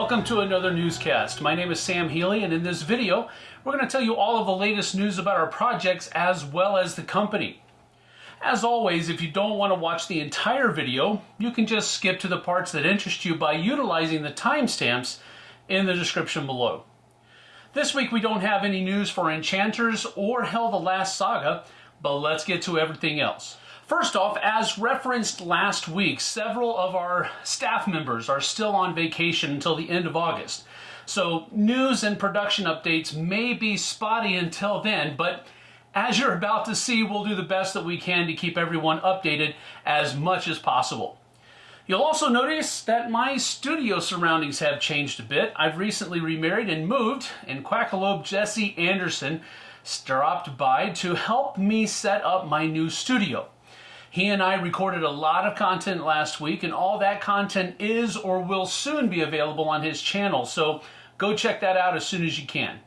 Welcome to another newscast. My name is Sam Healy, and in this video, we're going to tell you all of the latest news about our projects as well as the company. As always, if you don't want to watch the entire video, you can just skip to the parts that interest you by utilizing the timestamps in the description below. This week we don't have any news for Enchanters or Hel the Last Saga, but let's get to everything else. First off, as referenced last week, several of our staff members are still on vacation until the end of August. So news and production updates may be spotty until then, but as you're about to see, we'll do the best that we can to keep everyone updated as much as possible. You'll also notice that my studio surroundings have changed a bit. I've recently remarried and moved, and Quackalope Jesse Anderson stopped by to help me set up my new studio. He and I recorded a lot of content last week, and all that content is or will soon be available on his channel. So go check that out as soon as you can.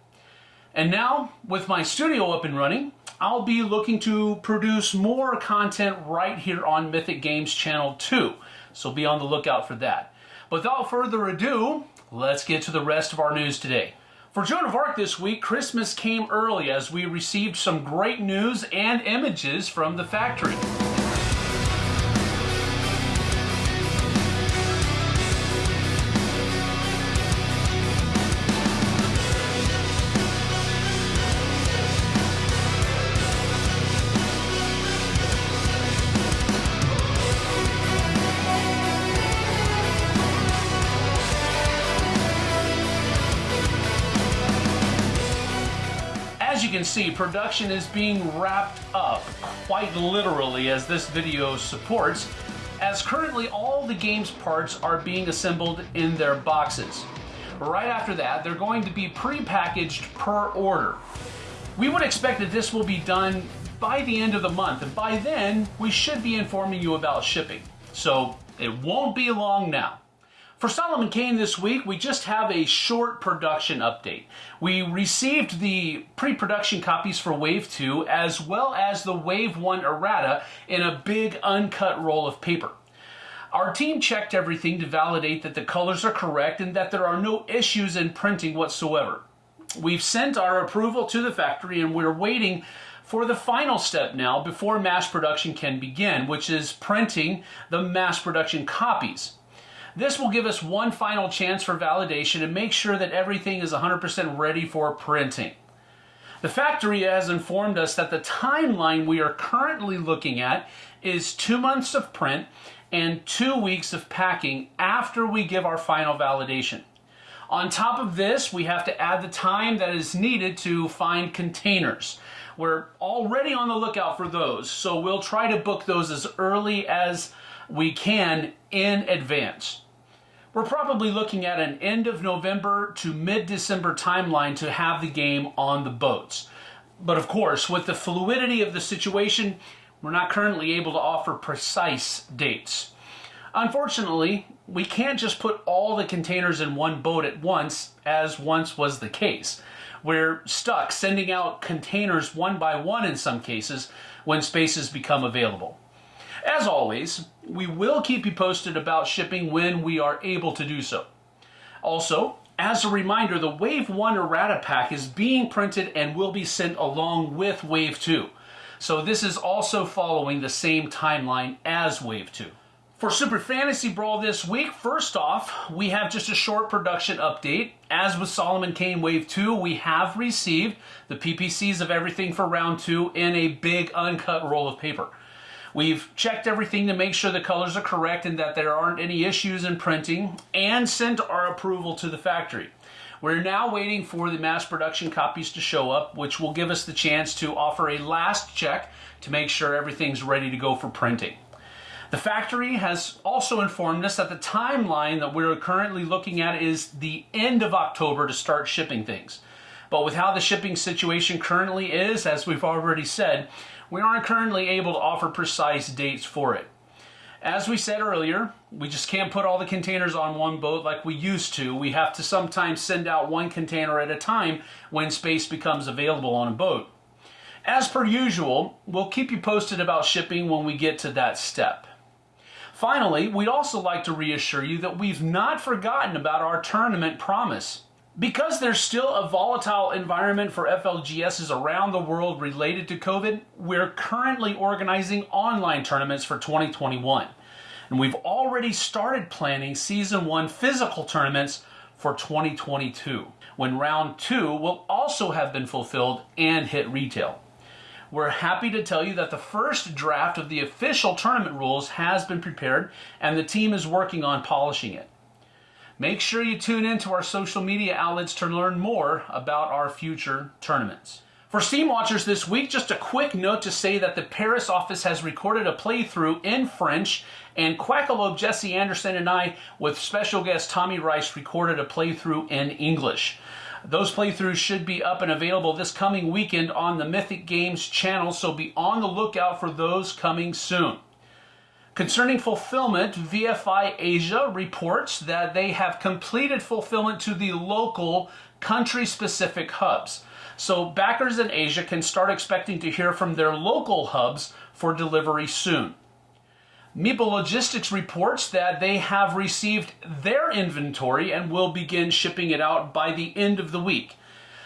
And now, with my studio up and running, I'll be looking to produce more content right here on Mythic Games Channel 2. So be on the lookout for that. Without further ado, let's get to the rest of our news today. For Joan of Arc this week, Christmas came early as we received some great news and images from the factory. Can see, production is being wrapped up, quite literally as this video supports, as currently all the game's parts are being assembled in their boxes. Right after that, they're going to be pre-packaged per order. We would expect that this will be done by the end of the month, and by then, we should be informing you about shipping. So it won't be long now. For Solomon Kane this week, we just have a short production update. We received the pre-production copies for Wave 2 as well as the Wave 1 errata in a big uncut roll of paper. Our team checked everything to validate that the colors are correct and that there are no issues in printing whatsoever. We've sent our approval to the factory and we're waiting for the final step now before mass production can begin, which is printing the mass production copies. This will give us one final chance for validation and make sure that everything is 100% ready for printing. The factory has informed us that the timeline we are currently looking at is two months of print and two weeks of packing after we give our final validation. On top of this, we have to add the time that is needed to find containers. We're already on the lookout for those, so we'll try to book those as early as we can in advance. We're probably looking at an end of November to mid-December timeline to have the game on the boats. But of course, with the fluidity of the situation, we're not currently able to offer precise dates. Unfortunately, we can't just put all the containers in one boat at once, as once was the case. We're stuck sending out containers one by one in some cases when spaces become available. As always, we will keep you posted about shipping when we are able to do so. Also, as a reminder, the Wave 1 errata pack is being printed and will be sent along with Wave 2. So this is also following the same timeline as Wave 2. For Super Fantasy Brawl this week, first off, we have just a short production update. As with Solomon Kane Wave 2, we have received the PPCs of everything for round 2 in a big uncut roll of paper. We've checked everything to make sure the colors are correct and that there aren't any issues in printing and sent our approval to the factory. We're now waiting for the mass production copies to show up, which will give us the chance to offer a last check to make sure everything's ready to go for printing. The factory has also informed us that the timeline that we're currently looking at is the end of October to start shipping things. But with how the shipping situation currently is, as we've already said, we aren't currently able to offer precise dates for it. As we said earlier, we just can't put all the containers on one boat like we used to. We have to sometimes send out one container at a time when space becomes available on a boat. As per usual, we'll keep you posted about shipping when we get to that step. Finally, we'd also like to reassure you that we've not forgotten about our tournament promise. Because there's still a volatile environment for FLGSs around the world related to COVID, we're currently organizing online tournaments for 2021. And we've already started planning Season 1 physical tournaments for 2022, when Round 2 will also have been fulfilled and hit retail. We're happy to tell you that the first draft of the official tournament rules has been prepared and the team is working on polishing it. Make sure you tune in to our social media outlets to learn more about our future tournaments. For Steam Watchers this week, just a quick note to say that the Paris office has recorded a playthrough in French, and Quackalope Jesse Anderson and I, with special guest Tommy Rice, recorded a playthrough in English. Those playthroughs should be up and available this coming weekend on the Mythic Games channel, so be on the lookout for those coming soon. Concerning fulfillment, VFI Asia reports that they have completed fulfillment to the local country specific hubs. So backers in Asia can start expecting to hear from their local hubs for delivery soon. Meeple Logistics reports that they have received their inventory and will begin shipping it out by the end of the week.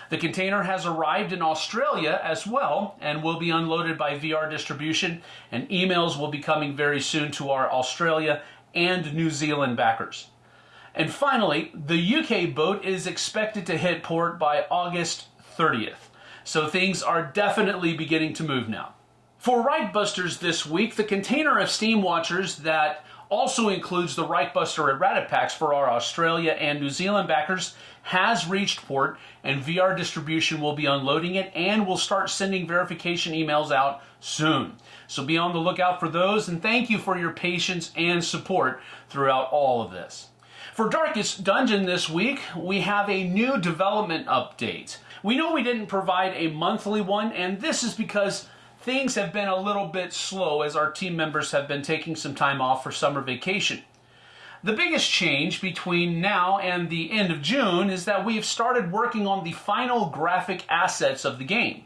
The container has arrived in Australia as well and will be unloaded by VR distribution and emails will be coming very soon to our Australia and New Zealand backers. And finally, the UK boat is expected to hit port by August 30th. So things are definitely beginning to move now. For Reichbusters this week, the container of Steam Watchers that also includes the Reichbuster errata packs for our Australia and New Zealand backers has reached port and VR distribution will be unloading it and will start sending verification emails out soon. So be on the lookout for those and thank you for your patience and support throughout all of this. For Darkest Dungeon this week, we have a new development update. We know we didn't provide a monthly one and this is because things have been a little bit slow as our team members have been taking some time off for summer vacation. The biggest change between now and the end of June is that we have started working on the final graphic assets of the game.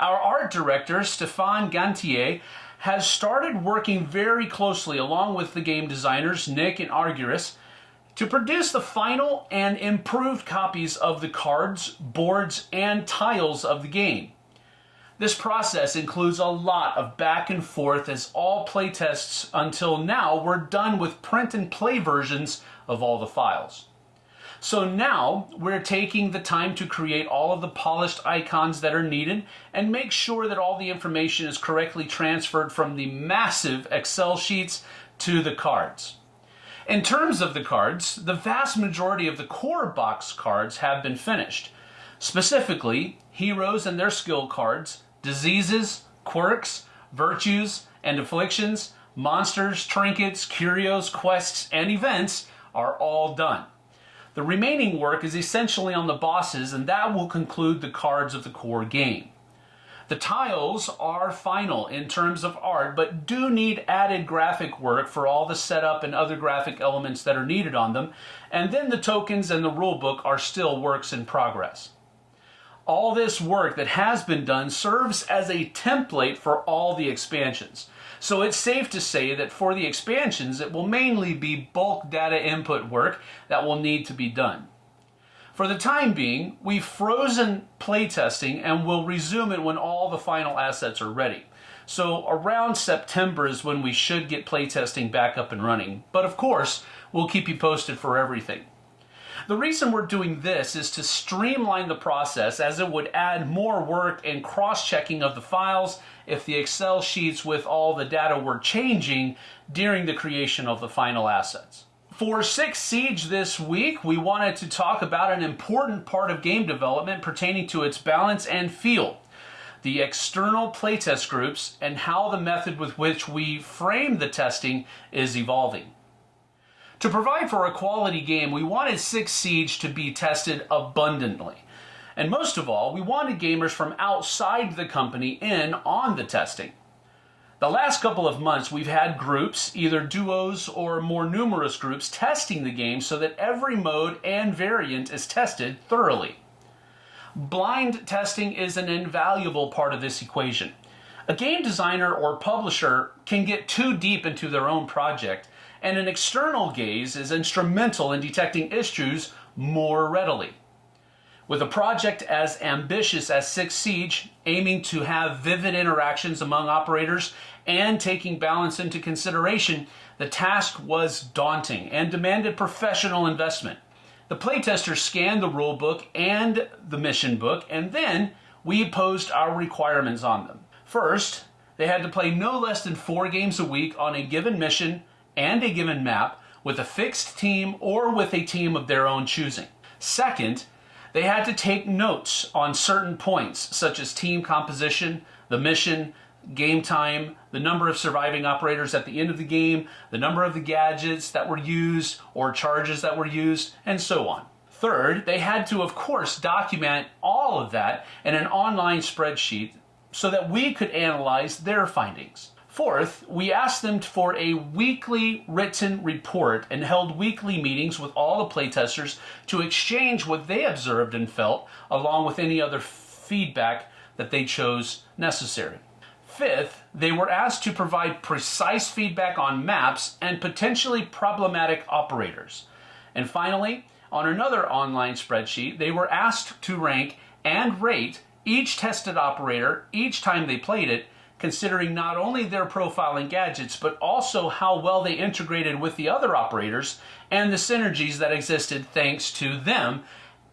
Our art director, Stéphane Gantier, has started working very closely along with the game designers Nick and Arguris to produce the final and improved copies of the cards, boards, and tiles of the game. This process includes a lot of back and forth as all playtests until now were done with print and play versions of all the files. So now we're taking the time to create all of the polished icons that are needed and make sure that all the information is correctly transferred from the massive Excel sheets to the cards. In terms of the cards, the vast majority of the core box cards have been finished. Specifically, heroes and their skill cards, diseases, quirks, virtues, and afflictions, monsters, trinkets, curios, quests, and events are all done. The remaining work is essentially on the bosses, and that will conclude the cards of the core game. The tiles are final in terms of art, but do need added graphic work for all the setup and other graphic elements that are needed on them, and then the tokens and the rulebook are still works in progress. All this work that has been done serves as a template for all the expansions. So it's safe to say that for the expansions, it will mainly be bulk data input work that will need to be done. For the time being, we've frozen playtesting and will resume it when all the final assets are ready. So around September is when we should get playtesting back up and running. But of course, we'll keep you posted for everything. The reason we're doing this is to streamline the process as it would add more work and cross-checking of the files if the Excel sheets with all the data were changing during the creation of the final assets. For Six Siege this week, we wanted to talk about an important part of game development pertaining to its balance and feel the external playtest groups, and how the method with which we frame the testing is evolving. To provide for a quality game, we wanted Six Siege to be tested abundantly. And most of all, we wanted gamers from outside the company in on the testing. The last couple of months, we've had groups, either duos or more numerous groups, testing the game so that every mode and variant is tested thoroughly. Blind testing is an invaluable part of this equation. A game designer or publisher can get too deep into their own project and an external gaze is instrumental in detecting issues more readily. With a project as ambitious as Six Siege, aiming to have vivid interactions among operators and taking balance into consideration, the task was daunting and demanded professional investment. The playtesters scanned the rulebook and the mission book, and then we posed our requirements on them. First, they had to play no less than four games a week on a given mission and a given map with a fixed team or with a team of their own choosing. Second, they had to take notes on certain points, such as team composition, the mission, game time, the number of surviving operators at the end of the game, the number of the gadgets that were used or charges that were used, and so on. Third, they had to, of course, document all of that in an online spreadsheet so that we could analyze their findings. Fourth, we asked them for a weekly written report and held weekly meetings with all the playtesters to exchange what they observed and felt, along with any other feedback that they chose necessary. Fifth, they were asked to provide precise feedback on maps and potentially problematic operators. And finally, on another online spreadsheet, they were asked to rank and rate each tested operator each time they played it considering not only their profile and gadgets, but also how well they integrated with the other operators and the synergies that existed thanks to them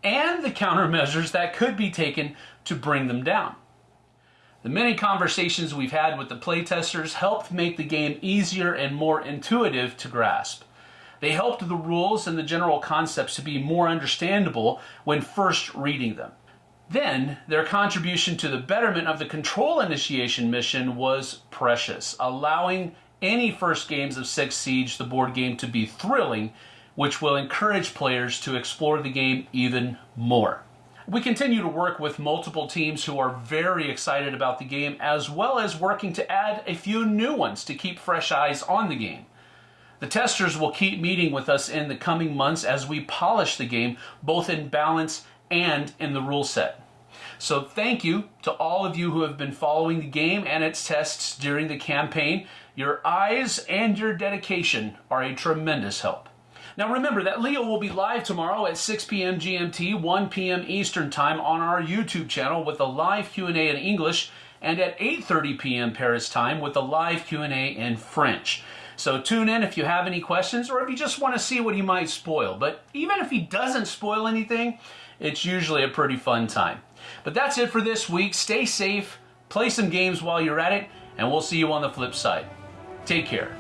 and the countermeasures that could be taken to bring them down. The many conversations we've had with the playtesters helped make the game easier and more intuitive to grasp. They helped the rules and the general concepts to be more understandable when first reading them. Then, their contribution to the betterment of the control initiation mission was precious, allowing any first games of Six Siege, the board game, to be thrilling, which will encourage players to explore the game even more. We continue to work with multiple teams who are very excited about the game, as well as working to add a few new ones to keep fresh eyes on the game. The testers will keep meeting with us in the coming months as we polish the game, both in balance and in the rule set. So thank you to all of you who have been following the game and its tests during the campaign. Your eyes and your dedication are a tremendous help. Now remember that Leo will be live tomorrow at 6 p.m. GMT, 1 p.m. Eastern Time on our YouTube channel with a live Q&A in English and at 8.30 p.m. Paris time with a live Q&A in French. So tune in if you have any questions or if you just want to see what he might spoil. But even if he doesn't spoil anything, it's usually a pretty fun time. But that's it for this week. Stay safe, play some games while you're at it, and we'll see you on the flip side. Take care.